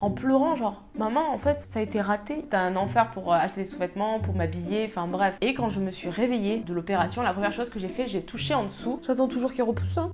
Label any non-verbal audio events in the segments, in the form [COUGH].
en pleurant genre maman en fait ça a été raté. C'était un enfer pour euh, acheter des sous-vêtements pour m'habiller enfin bref et quand je me suis réveillée de l'opération la première chose que j'ai fait j'ai touché en dessous. J'attends toujours qu'il repousse hein.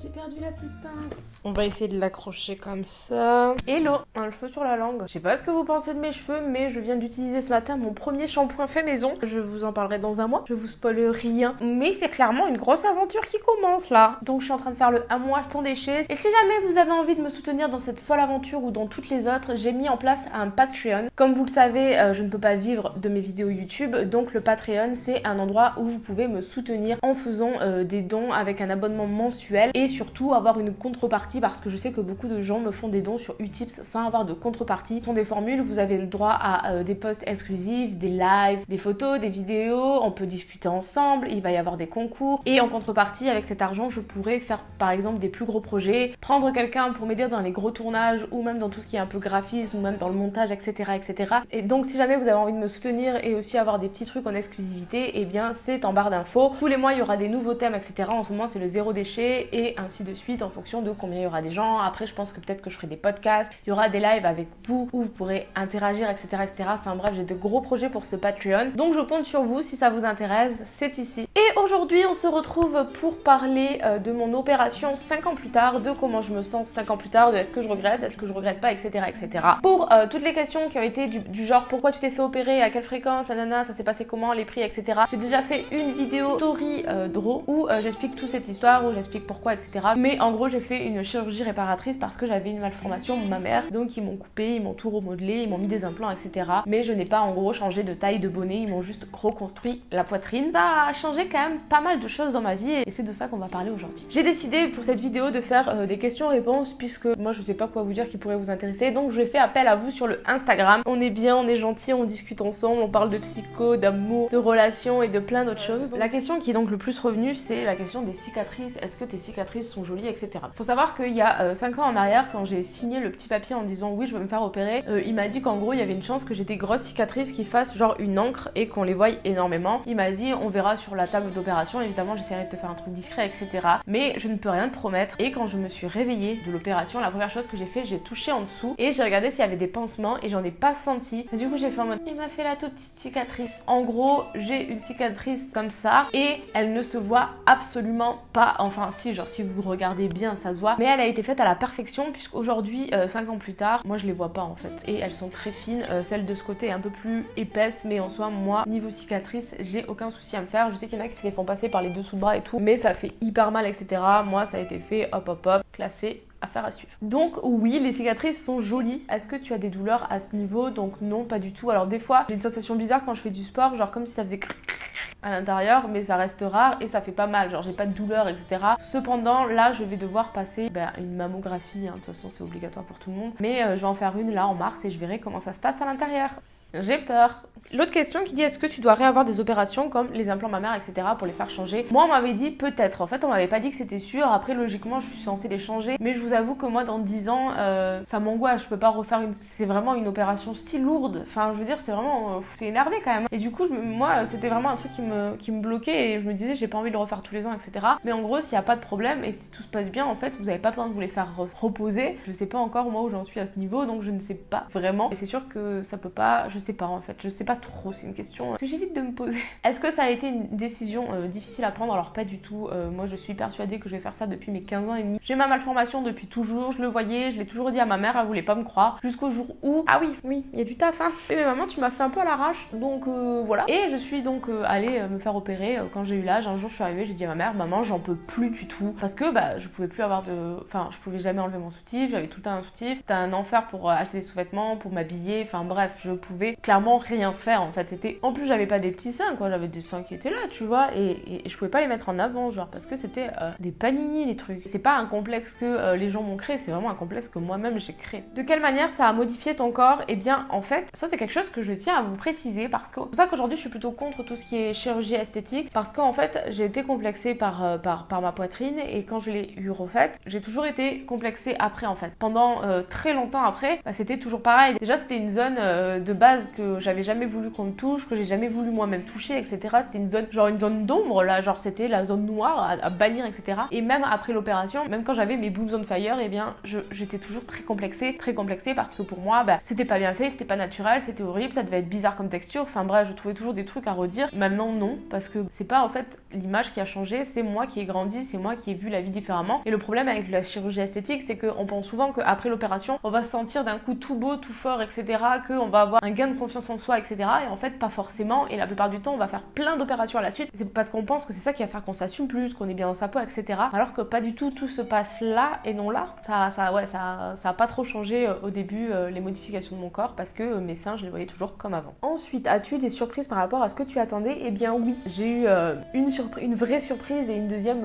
J'ai perdu la petite pince. On va essayer de l'accrocher comme ça. Hello, un cheveu sur la langue. Je sais pas ce que vous pensez de mes cheveux, mais je viens d'utiliser ce matin mon premier shampoing fait maison. Je vous en parlerai dans un mois. Je vous spoil rien. Mais c'est clairement une grosse aventure qui commence là. Donc je suis en train de faire le un mois sans déchets. Et si jamais vous avez envie de me soutenir dans cette folle aventure ou dans toutes les autres, j'ai mis en place un Patreon. Comme vous le savez, euh, je ne peux pas vivre de mes vidéos YouTube. Donc le Patreon, c'est un endroit où vous pouvez me soutenir en faisant euh, des dons avec un abonnement mensuel. Et surtout avoir une contrepartie parce que je sais que beaucoup de gens me font des dons sur Utips sans avoir de contrepartie. Ce sont des formules, vous avez le droit à euh, des posts exclusifs, des lives, des photos, des vidéos, on peut discuter ensemble, il va y avoir des concours et en contrepartie avec cet argent je pourrais faire par exemple des plus gros projets, prendre quelqu'un pour m'aider dans les gros tournages ou même dans tout ce qui est un peu graphisme ou même dans le montage etc etc. Et donc si jamais vous avez envie de me soutenir et aussi avoir des petits trucs en exclusivité, et eh bien c'est en barre d'infos. Tous les mois il y aura des nouveaux thèmes etc. En ce moment c'est le zéro déchet et ainsi de suite en fonction de combien il y aura des gens. Après, je pense que peut-être que je ferai des podcasts, il y aura des lives avec vous où vous pourrez interagir, etc. etc. Enfin bref, j'ai de gros projets pour ce Patreon. Donc je compte sur vous si ça vous intéresse, c'est ici. Et aujourd'hui, on se retrouve pour parler euh, de mon opération 5 ans plus tard, de comment je me sens 5 ans plus tard, de est-ce que je regrette, est-ce que je regrette pas, etc. etc. Pour euh, toutes les questions qui ont été du, genre pourquoi tu t'es fait opérer, à quelle fréquence, nanana, ça s'est passé comment, les prix, etc. J'ai déjà fait une vidéo story euh, draw où j'explique toute cette histoire, où j'explique pourquoi, etc. Mais en gros, j'ai fait une chirurgie réparatrice parce que j'avais une malformation de ma mère. Donc, ils m'ont coupé, ils m'ont tout remodelé, ils m'ont mis des implants, etc. Mais je n'ai pas en gros changé de taille de bonnet, ils m'ont juste reconstruit la poitrine. Ça a changé quand même pas mal de choses dans ma vie et c'est de ça qu'on va parler aujourd'hui. J'ai décidé pour cette vidéo de faire euh, des questions-réponses puisque moi je sais pas quoi vous dire qui pourrait vous intéresser. Donc, je fait appel à vous sur le Instagram. On est bien, on est gentil, on discute ensemble, on parle de psycho, d'amour, de relations et de plein d'autres choses. La question qui est donc le plus revenue, c'est la question des cicatrices. Est-ce que tes cicatrices sont jolies, etc. Faut savoir qu'il y a 5 euh, ans en arrière, quand j'ai signé le petit papier en disant oui, je veux me faire opérer, euh, il m'a dit qu'en gros, il y avait une chance que j'ai des grosses cicatrices qui fassent genre une encre et qu'on les voie énormément. Il m'a dit on verra sur la table d'opération, évidemment, j'essaierai de te faire un truc discret, etc. Mais je ne peux rien te promettre. Et quand je me suis réveillée de l'opération, la première chose que j'ai fait, j'ai touché en dessous et j'ai regardé s'il y avait des pansements et j'en ai pas senti. Et du coup, j'ai fait en mode il m'a fait la toute petite cicatrice. En gros, j'ai une cicatrice comme ça et elle ne se voit absolument pas. Enfin, si, genre, si vous regardez bien, ça se voit. Mais elle a été faite à la perfection puisqu'aujourd'hui, euh, 5 ans plus tard, moi je les vois pas en fait. Et elles sont très fines. Euh, celle de ce côté est un peu plus épaisse, mais en soi, moi, niveau cicatrice, j'ai aucun souci à me faire. Je sais qu'il y en a qui se les font passer par les dessous de bras et tout, mais ça fait hyper mal, etc. Moi, ça a été fait, hop hop hop, classé affaire à suivre. Donc oui, les cicatrices sont jolies. Est-ce que tu as des douleurs à ce niveau? Donc non, pas du tout. Alors des fois, j'ai une sensation bizarre quand je fais du sport, genre comme si ça faisait à l'intérieur, mais ça reste rare et ça fait pas mal, genre j'ai pas de douleur, etc. Cependant, là, je vais devoir passer ben, une mammographie, hein. de toute façon c'est obligatoire pour tout le monde, mais euh, je vais en faire une là en mars et je verrai comment ça se passe à l'intérieur. J'ai peur. L'autre question qui dit est-ce que tu dois réavoir des opérations comme les implants mammaires, etc. pour les faire changer? Moi, on m'avait dit peut-être. En fait, on m'avait pas dit que c'était sûr. Après, logiquement, je suis censée les changer. Mais je vous avoue que moi, dans 10 ans, euh, ça m'angoisse. Je peux pas refaire une. C'est vraiment une opération si lourde. Enfin, je veux dire, c'est vraiment. Euh, c'est énervé quand même. Et du coup, moi, c'était vraiment un truc qui me... qui me bloquait et je me disais, j'ai pas envie de le refaire tous les ans, etc. Mais en gros, s'il y a pas de problème et si tout se passe bien, en fait, vous avez pas besoin de vous les faire reposer. Je sais pas encore moi où j'en suis à ce niveau, donc je ne sais pas vraiment. Et c'est sûr que ça peut pas. Je sais pas en fait. Je sais pas trop. C'est une question que j'évite de me poser. [LAUGHS] Est-ce que ça a été une décision euh, difficile à prendre? Alors pas du tout. Euh, moi je suis persuadée que je vais faire ça depuis mes 15 ans et demi. J'ai ma malformation depuis toujours, je le voyais, je l'ai toujours dit à ma mère, elle voulait pas me croire. Jusqu'au jour où... Ah oui, oui, il y a du taf hein. Mais maman tu m'as fait un peu à l'arrache, donc euh, voilà. Et je suis donc allée me faire opérer quand j'ai eu l'âge. Un jour je suis arrivée, j'ai dit à ma mère, maman j'en peux plus du tout. Parce que bah je pouvais plus avoir de... Enfin je pouvais jamais enlever mon soutif, j'avais tout un soutif. C'était un enfer pour acheter des sous-vêtements, pour m'habiller, enfin bref, je pouvais clairement rien faire en fait. C'était en plus, j'avais pas des petits seins, quoi. J'avais des seins qui étaient là, tu vois. Et, je pouvais pas les mettre en avant, genre, parce que c'était euh, des panini, les trucs. C'est pas un complexe que euh, les gens m'ont créé, c'est vraiment un complexe que moi-même j'ai créé. De quelle manière ça a modifié ton corps? Eh bien, en fait, ça c'est quelque chose que je tiens à vous préciser parce que c'est pour ça qu'aujourd'hui je suis plutôt contre tout ce qui est chirurgie esthétique parce qu'en fait, j'ai été complexée par, euh, par, par ma poitrine et quand je l'ai eu refaite, j'ai toujours été complexée après en fait. Pendant très longtemps après, bah, c'était toujours pareil. Déjà, c'était une zone de base que j'avais jamais voulu qu'on me touche, que j'ai jamais voulu moi-même toucher, etc. C'était une zone, genre une zone d'ombre là, genre c'était la zone noire à, bannir, etc. Et même après l'opération, même quand j'avais mes boobs on fire, eh bien j'étais toujours très complexée, très complexée parce que pour moi, bah, c'était pas bien fait, c'était pas naturel, c'était horrible, ça devait être bizarre comme texture. Enfin bref, je trouvais toujours des trucs à redire. Maintenant non, parce que c'est pas en fait l'image qui a changé, c'est moi qui ai grandi, c'est moi qui ai vu la vie différemment. Et le problème avec la chirurgie esthétique, c'est qu'on pense souvent qu'après l'opération, on va se sentir d'un coup tout beau, tout fort, etc. Qu'on va avoir un gain de confiance en soi, etc. Et en fait, pas forcément. Et la plupart du temps, on va faire plein d'opérations à la suite. C'est parce qu'on pense que c'est ça qui va faire qu'on s'assume plus, qu'on est bien dans sa peau, etc. Alors que pas du tout, tout se passe là et non là. Ça, ça, ouais, ça, ça a pas trop changé euh, au début euh, les modifications de mon corps parce que euh, mes seins, je les voyais toujours comme avant. Ensuite, as-tu des surprises par rapport à ce que tu attendais? Eh bien oui, j'ai eu une, une vraie surprise et une deuxième,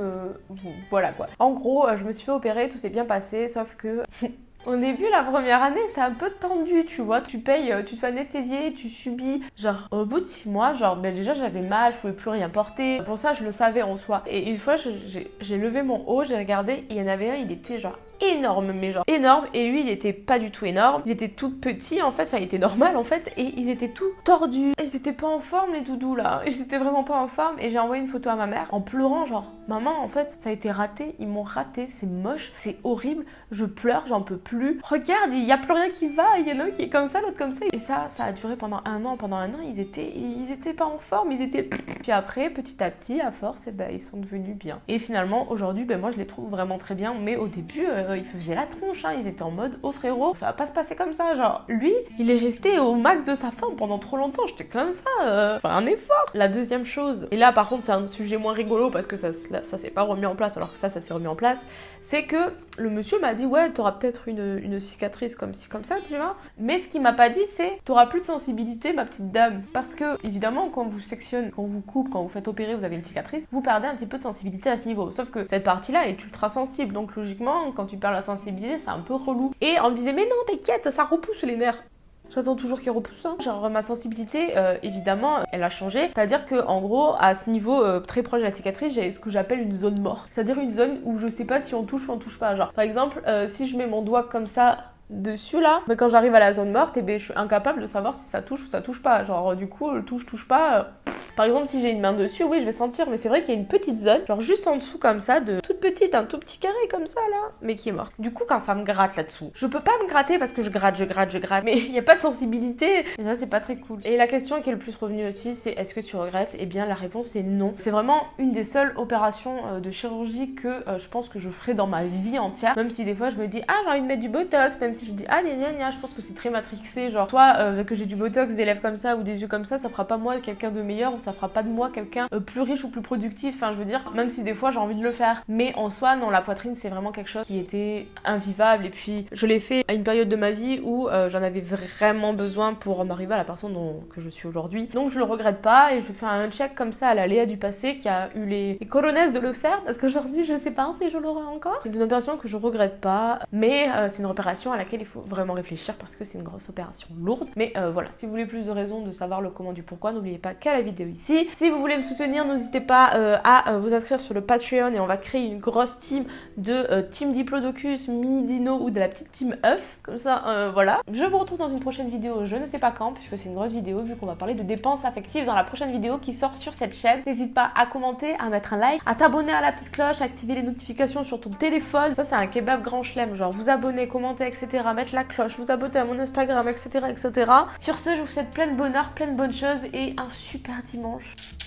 voilà quoi. En gros, je me suis fait opérer, tout s'est bien passé, sauf que [LAUGHS] Au début, la première année, c'est un peu tendu, tu vois. Tu payes, tu te fais anesthésier, tu subis. Genre, au bout de six mois, genre, ben déjà, j'avais mal, je pouvais plus rien porter. Pour ça, je le savais en soi. Et une fois, j'ai levé mon haut, j'ai regardé, il y en avait un, il était genre énorme, mais genre énorme. Et lui, il était pas du tout énorme. Il était tout petit en fait, enfin, il était normal en fait. Et il était tout tordu. Ils étaient pas en forme, les doudous là. Ils étaient vraiment pas en forme. Et j'ai envoyé une photo à ma mère en pleurant, genre, maman, en fait, ça a été raté. Ils m'ont raté. C'est moche, c'est horrible. Je pleure, j'en peux plus. Regarde, il y a plus rien qui va. Il y en a qui est comme ça, l'autre comme ça. Et ça, ça a duré pendant un an. Pendant un an, ils étaient, ils étaient pas en forme. Ils étaient. Puis après, petit à petit, à force, eh ben, ils sont devenus bien. Et finalement, aujourd'hui, ben, moi, je les trouve vraiment très bien. Mais au début, euh, ils faisaient la tronche, hein. ils étaient en mode oh frérot, ça va pas se passer comme ça. Genre, lui, il est resté au max de sa forme pendant trop longtemps, j'étais comme ça, euh, enfin un effort. La deuxième chose, et là par contre c'est un sujet moins rigolo parce que ça, ça, s'est pas remis en place alors que ça, ça s'est remis en place, c'est que le monsieur m'a dit ouais, t'auras peut-être une, cicatrice comme ci, comme ça, tu vois. Mais ce qu'il m'a pas dit, c'est t'auras plus de sensibilité, ma petite dame. Parce que évidemment, quand vous sectionne, quand vous coupe, quand vous faites opérer, vous avez une cicatrice, vous perdez un petit peu de sensibilité à ce niveau. Sauf que cette partie-là est ultra sensible, donc logiquement, quand tu perds la sensibilité, c'est un peu relou. Et on me disait, mais non, t'inquiète, ça repousse les nerfs. J'attends toujours qu'il repousse. Hein. Genre ma sensibilité, euh, évidemment, elle a changé. C'est-à-dire que en gros, à ce niveau euh, très proche de la cicatrice, j'ai ce que j'appelle une zone morte. C'est-à-dire une zone où je sais pas si on touche ou on touche pas. Genre par exemple, euh, si je mets mon doigt comme ça dessus là, mais quand j'arrive à la zone morte, et eh ben, je suis incapable de savoir si ça touche ou ça touche pas. Genre du coup, le touche touche pas. Par exemple, si j'ai une main dessus, oui, je vais sentir, mais c'est vrai qu'il y a une petite zone, genre juste en dessous comme ça, de toute petite, un tout petit carré comme ça là, mais qui est morte. Du coup, quand ça me gratte là-dessous, je peux pas me gratter parce que je gratte, je gratte, je gratte, mais [LAUGHS] il n'y a pas de sensibilité. Et ça, c'est pas très cool. Et la question qui est le plus revenue aussi, c'est est-ce que tu regrettes? Eh bien, la réponse est non. C'est vraiment une des seules opérations euh, de chirurgie que euh, je pense que je ferai dans ma vie entière. Même si des fois je me dis, ah, j'ai envie de mettre du botox, même si je dis, ah, gna gna gna, je pense que c'est très matrixé. Genre, soit euh, que j'ai du botox, des lèvres comme ça ou des yeux comme ça, ça fera pas moi quelqu'un de meilleur ça fera pas de moi quelqu'un plus riche ou plus productif. Enfin, je veux dire, même si des fois j'ai envie de le faire. Mais en soi, non, la poitrine, c'est vraiment quelque chose qui était invivable. Et puis, je l'ai fait à une période de ma vie où j'en avais vraiment besoin pour en arriver à la personne dont, que je suis aujourd'hui. Donc, je le regrette pas et je fais un check comme ça à la Léa du passé qui a eu les, les de le faire parce qu'aujourd'hui, je sais pas si je l'aurai encore. C'est une opération que je regrette pas, mais c'est une opération à laquelle il faut vraiment réfléchir parce que c'est une grosse opération lourde. Mais voilà, si vous voulez plus de raisons de savoir le comment du pourquoi, n'oubliez pas qu'à la vidéo Si vous voulez me soutenir, n'hésitez pas euh, à euh, vous inscrire sur le Patreon et on va créer une grosse team de euh, Team Diplodocus, Mini Dino ou de la petite team œuf. Comme ça, voilà. Je vous retrouve dans une prochaine vidéo, je ne sais pas quand, puisque c'est une grosse vidéo, vu qu'on va parler de dépenses affectives dans la prochaine vidéo qui sort sur cette chaîne. N'hésite pas à commenter, à mettre un like, à t'abonner à la petite cloche, à activer les notifications sur ton téléphone. Ça, c'est un kebab grand chelem, genre vous abonner, commenter, etc. Mettre la cloche, vous abonner à mon Instagram, etc. etc. Sur ce, je vous souhaite plein de bonheur, plein de bonnes choses et un super dimanche.